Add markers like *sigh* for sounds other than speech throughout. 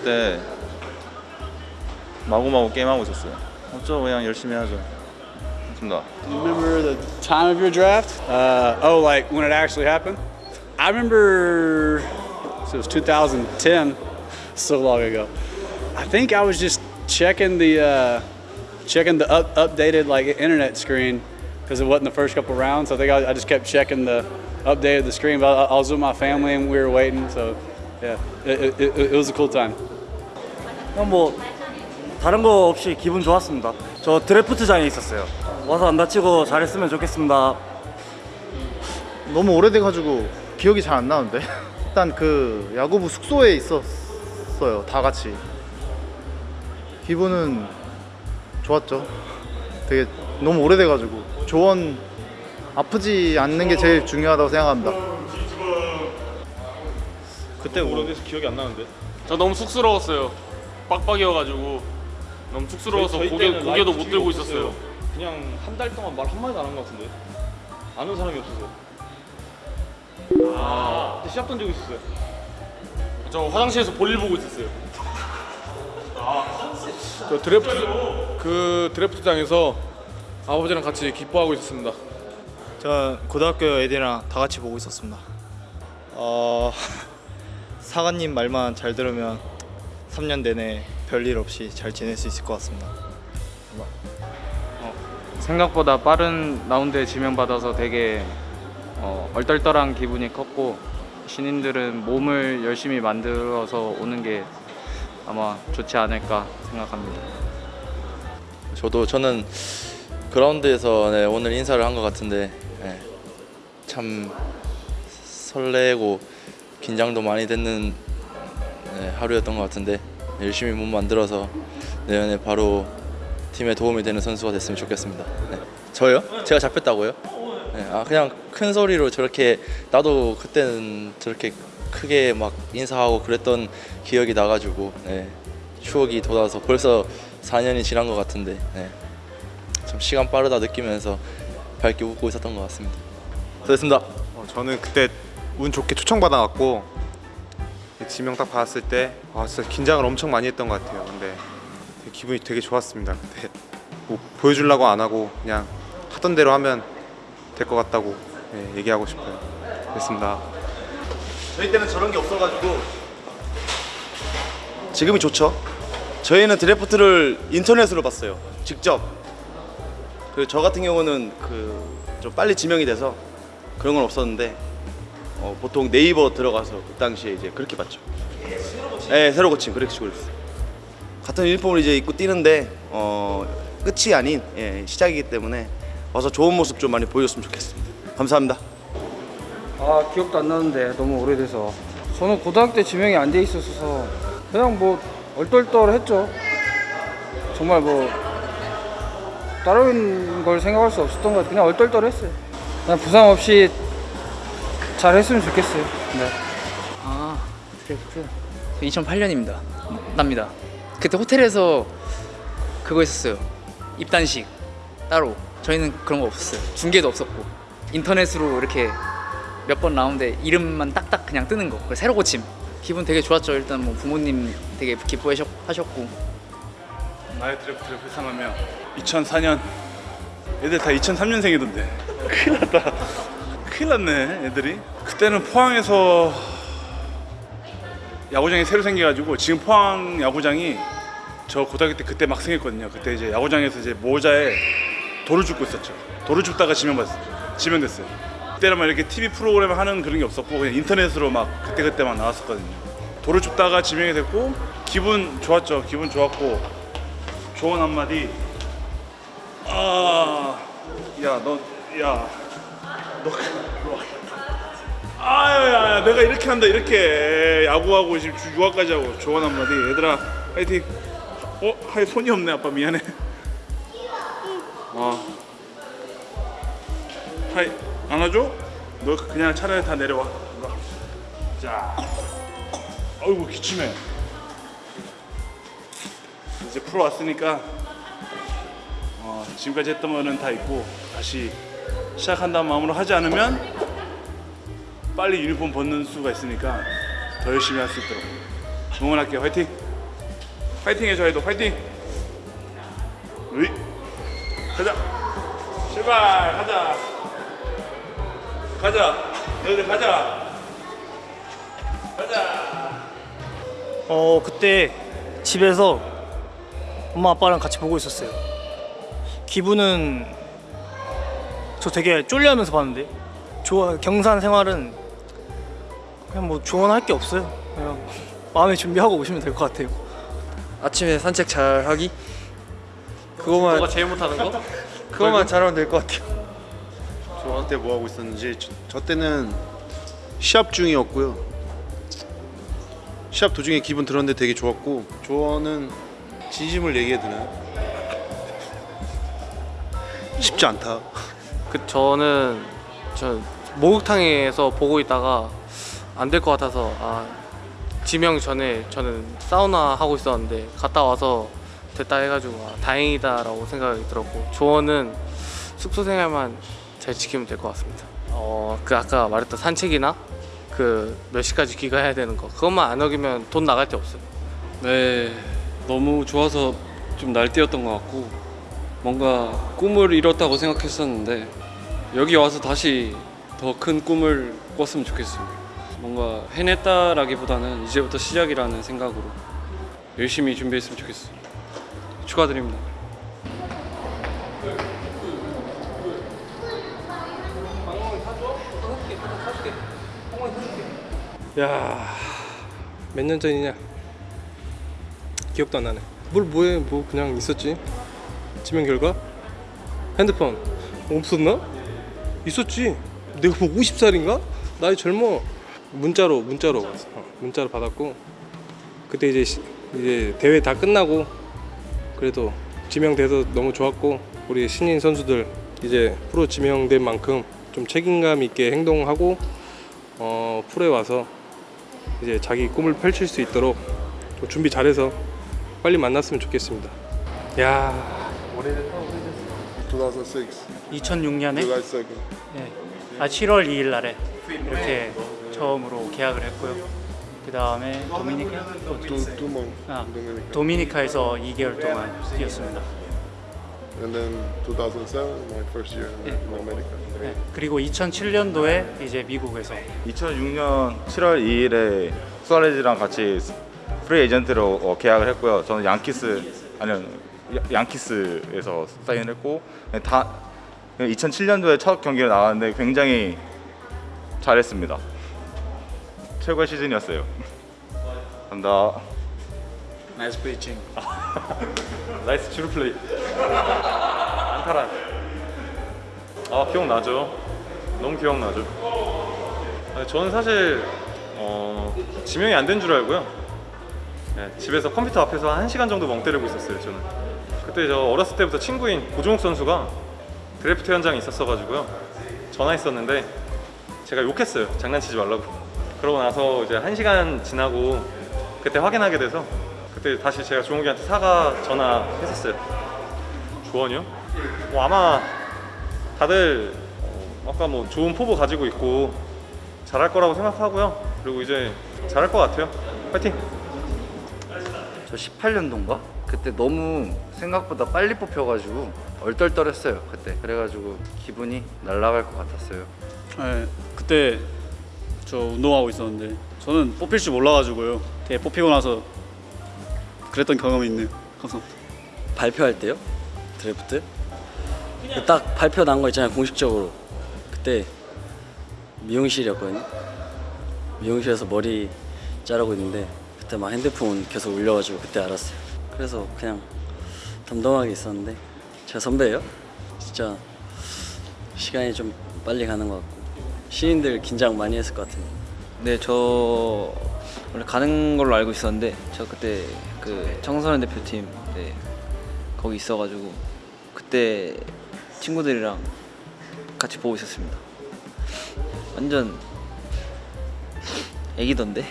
될 때 마구마구 게임하고 있었어요. 어쩌고 그냥 열심히 하죠. 좋습니다. Do you remember the time of your draft? Uh, oh, like when it actually happened? I remember so it was 2010, *laughs* so long ago. I think I was just checking the uh, checking the up, updated like internet screen because it wasn't the first couple rounds. So I think I, I just kept checking the updated the screen. But I, I was with my family and we were waiting. So yeah, it, it, it, it was a cool time. 그냥 뭐 다른 거 없이 기분 좋았습니다. 저 드래프트장에 있었어요. 와서 안 다치고 잘했으면 좋겠습니다. 너무 오래돼가지고 기억이 잘 안 나는데 *laughs* 일단 그 야구부 숙소에 있었어요 다 같이 기분은 좋았죠 되게 너무 오래돼가지고 조언 아프지 않는 게 제일 중요하다고 생각합니다 그때 오래돼서 기억이 안 나는데. 저 너무 쑥스러웠어요. 빡빡이어가지고 너무 쑥스러워서 저희 고개 때는 고개도 못 들고 없었어요. 있었어요. 그냥 한 달 동안 말 한마디도 안 한 것 같은데. 아는 사람이 없어서. 아. 그때 시합 던지고 있었어요. 저 화장실에서 볼일 보고 있었어요. 저 드래프트 그 드래프트장에서 아버지랑 같이 기뻐하고 있었습니다. 저 고등학교 애들이랑 다 같이 보고 있었습니다. 어, 사관님 말만 잘 들으면 3년 내내 별일 없이 잘 지낼 수 있을 것 같습니다. 생각보다 빠른 라운드에 지명받아서 되게 어, 얼떨떨한 기분이 컸고 신인들은 몸을 열심히 만들어서 오는 게 아마 좋지 않을까 생각합니다. 저도 저는 그라운드에서 네, 오늘 인사를 한 것 같은데 네, 참 설레고 긴장도 많이 됐는 네, 하루였던 것 같은데 열심히 몸 만들어서 내년에 바로 팀에 도움이 되는 선수가 됐으면 좋겠습니다. 네. 저요? 제가 잡혔다고요? 네, 아 그냥 큰 소리로 저렇게 나도 그때는 저렇게 크게 막 인사하고 그랬던 기억이 나가지고 네, 추억이 돋아서 벌써 4년이 지난 것 같은데 네. 참 시간 빠르다 느끼면서 밝게 웃고 있었던 것 같습니다. 수고했습니다. 어, 저는 그때 운 좋게 초청받아갖고 지명 딱 받았을 때 아, 진짜 긴장을 엄청 많이 했던 것 같아요. 근데 기분이 되게 좋았습니다. 그때 뭐 보여주려고 안 하고 그냥 하던 대로 하면 될 것 같다고 네, 얘기하고 싶어요. 됐습니다. 저희 때는 저런 게 없어가지고 지금이 좋죠. 저희는 드래프트를 인터넷으로 봤어요. 직접. 그리고 저 같은 경우는 그 좀 빨리 지명이 돼서 그런 건 없었는데 어, 보통 네이버 들어가서 그 당시에 이제 그렇게 봤죠. 네, 새로 고침 그렇게 식으로 했어요. 같은 유니폼을 이제 입고 뛰는데 어, 끝이 아닌 예, 시작이기 때문에 와서 좋은 모습 좀 많이 보여줬으면 좋겠습니다. 감사합니다. 아 기억도 안 나는데 너무 오래돼서 저는 고등학교 때 지명이 안 돼 있어서 그냥 뭐 얼떨떨했죠 정말 뭐 다른 걸 생각할 수 없었던 것 같아요 그냥 얼떨떨했어요 그냥 부상 없이 잘 했으면 좋겠어요. 네. 아 드래프트 2008년입니다. 납니다. 그때 호텔에서 그거 했었어요. 입단식. 따로. 저희는 그런 거 없었어요. 중계도 없었고. 인터넷으로 이렇게 몇 번 나오는데 이름만 딱딱 그냥 뜨는 거. 그걸 새로 고침. 기분 되게 좋았죠. 일단 뭐 부모님 되게 기뻐하셨고. 나의 드래프트를 회상하며 2004년. 애들 다 2003년생이던데. 큰일 났다 큰일 났네 애들이. 그때는 포항에서 야구장이 새로 생겨가지고 지금 포항 야구장이 저 고등학교 때 그때 막 생겼거든요. 그때 이제 야구장에서 이제 모자에 돌을 줍고 있었죠. 돌을 줍다가 지명받았어요 지명됐어요. 그때는 막 이렇게 TV 프로그램 하는 그런 게 없었고 그냥 인터넷으로 막 그때그때 막 나왔었거든요. 돌을 줍다가 지명이 됐고 기분 좋았죠. 기분 좋았고 조언 한마디. 아, 야, 너, 야, 너, 너, 아유, 야, 야, 내가 이렇게 한다, 이렇게 야구하고 지금 주- 유학까지 하고 조언 한마디, 얘들아, 화이팅. 어, 하이 손이 없네, 아빠 미안해. 어, 하이 안아줘? 너 그냥 차라리 다 내려와. 자, 어이구 기침해. 이제 프로 왔으니까 어, 지금까지 했던 거는 다 있고 다시 시작한다는 마음으로 하지 않으면 빨리 유니폼 벗는 수가 있으니까 더 열심히 할 수 있도록 응원할게요 화이팅! 파이팅해 저희도 파이팅. 으이. 가자. 출발. 가자. 가자. 너희들 가자. 가자. 어 그때 집에서 엄마 아빠랑 같이 보고 있었어요. 기분은 저 되게 쫄려하면서 봤는데 좋아 경산 생활은 그냥 뭐 조언할 게 없어요. 그냥 마음에 준비하고 오시면 될 것 같아요. 아침에 산책 잘 하기 그거만 너가 제일 못하는 거? 그거만 잘하면 될 것 같아요. 저한테 뭐 하고 있었는지 저, 저 때는 시합 중이었고요. 시합 도중에 기분 들었는데 되게 좋았고 조언은 진심을 얘기해야 되나요? 쉽지 않다. 그 저는 저 목욕탕에서 보고 있다가 안 될 것 같아서 아 지명 전에 저는 사우나 하고 있었는데 갔다 와서 됐다 해가지고 아, 다행이다 라고 생각이 들었고 조언은 숙소 생활만 잘 지키면 될 것 같습니다. 어 그 아까 말했던 산책이나 그 몇 시까지 귀가해야 되는 거 그것만 안 어기면 돈 나갈 데 없어요. 네, 너무 좋아서 좀 날뛰었던 것 같고 뭔가 꿈을 이뤘다고 생각했었는데 여기 와서 다시 더 큰 꿈을 꿨으면 좋겠습니다. 뭔가 해냈다라기보다는 이제부터 시작이라는 생각으로 열심히 준비했으면 좋겠습니다. 축하드립니다. 야, 몇 년 전이냐? 기억도 안 나네. 뭘 뭐해? 뭐 그냥 있었지. 지명 결과? 핸드폰 없었나? 있었지. 내가 뭐 50살인가? 나이 젊어. 문자로 문자로. 어, 문자로 받았고 그때 이제 시- 이제 대회 다 끝나고 그래도 지명돼서 너무 좋았고 우리 신인 선수들 이제 프로 지명된 만큼 좀 책임감 있게 행동하고 어, 프로에 와서 이제 자기 꿈을 펼칠 수 있도록 좀 준비 잘해서 빨리 만났으면 좋겠습니다. 야, 오래됐다 오래됐어. 2006. 2006년에 July 2nd. 네. 아 7월 2일 날에 이렇게 처음으로 계약을 했고요. 그 다음에 도미니카 months. 아, Dominica. 도미니카에서 2개월 동안 뛰었습니다. And then 2007, my first year in America. 네. 그리고 2007년도에 이제 미국에서 2006년 7월 2일에 수아레즈랑 같이 프리 에이전트로 어, 계약을 했고요. 저는 양키스 아니요 야- 양키스에서 사인했고 다 2007년도에 첫 경기를 나갔는데 굉장히 잘했습니다. 최고의 시즌이었어요. 감사합니다. nice 피칭. nice 주루 플레이. 안타란. 아 기억나죠. 너무 기억나죠. 아니, 저는 사실 어, 지명이 안 된 줄 알고요. 네, 집에서 컴퓨터 앞에서 한 시간 정도 멍 때리고 있었어요. 저는. 그때 저 어렸을 때부터 친구인 고종욱 선수가 드래프트 현장에 있었어가지고요. 전화했었는데 제가 욕했어요. 장난치지 말라고. 그러고 나서 이제 한 시간 지나고 그때 확인하게 돼서 그때 다시 제가 종욱이한테 사과 전화했었어요. 조언이요? 뭐 아마 다들 어, 아까 뭐 좋은 포부 가지고 있고 잘할 거라고 생각하고요. 그리고 이제 잘할 것 같아요. 파이팅! 저 18년도인가? 그때 너무 생각보다 빨리 뽑혀가지고 얼떨떨했어요 그때 그래가지고 기분이 날아갈 것 같았어요 네, 그때 저 운동하고 있었는데 저는 뽑힐 줄 몰라가지고요. 되게 뽑히고 나서 그랬던 경험이 있네요. 감사합니다. 발표할 때요? 드래프트? 딱 발표 난 거 있잖아요 공식적으로 그때 미용실이었거든요 미용실에서 머리 자르고 있는데 그때 막 핸드폰 계속 울려가지고 그때 알았어요 그래서 그냥 덤덤하게 있었는데 제가 선배예요? 진짜 시간이 좀 빨리 가는 것 같고 신인들 긴장 많이 했을 것 같은데 네, 저 원래 가는 걸로 알고 있었는데 저 그때 그 청소년 대표팀 네, 거기 있어가지고 그때 친구들이랑 같이 보고 있었습니다. 완전 애기던데?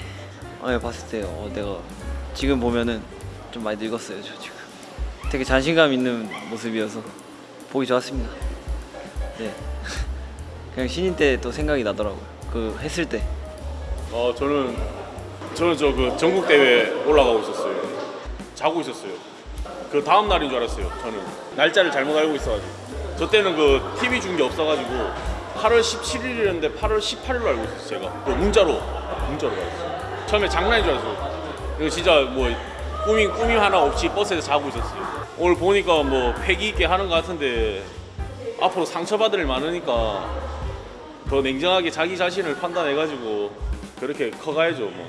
아, 봤을 때 어, 내가 지금 보면은 좀 많이 늙었어요, 저 지금. 되게 자신감 있는 모습이어서 보기 좋았습니다. 네. 그냥 신인 때 또 생각이 나더라고요. 그 했을 때. 어 저는 저는 저 그 전국 대회 올라가고 있었어요. 자고 있었어요. 그 다음 날인 줄 알았어요. 저는 날짜를 잘못 알고 있어가지고 저 때는 그 TV 준게 없어가지고 8월 17일이었는데 8월 18일로 알고 있었어요. 제가 그 문자로 문자로 받았어요. 처음에 장난인 줄 알았어요. 이거 진짜 뭐 꿈이 꿈이 하나 없이 버스에서 자고 있었어요. 오늘 보니까 뭐 패기 있게 하는 것 같은데 앞으로 상처받을 일 많으니까 더 냉정하게 자기 자신을 판단해가지고 그렇게 커가야죠. 뭐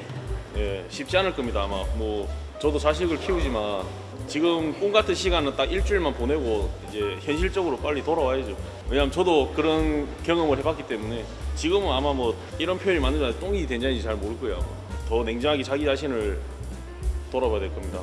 예, 쉽지 않을 겁니다. 아마 뭐 저도 자식을 키우지만 지금 꿈 같은 시간은 딱 일주일만 보내고 이제 현실적으로 빨리 돌아와야죠. 왜냐면 저도 그런 경험을 해봤기 때문에 지금은 아마 뭐 이런 표현이 맞는지 똥이 된장인지 잘 모를 거예요. 더 냉정하게 자기 자신을 돌아봐야 될 겁니다.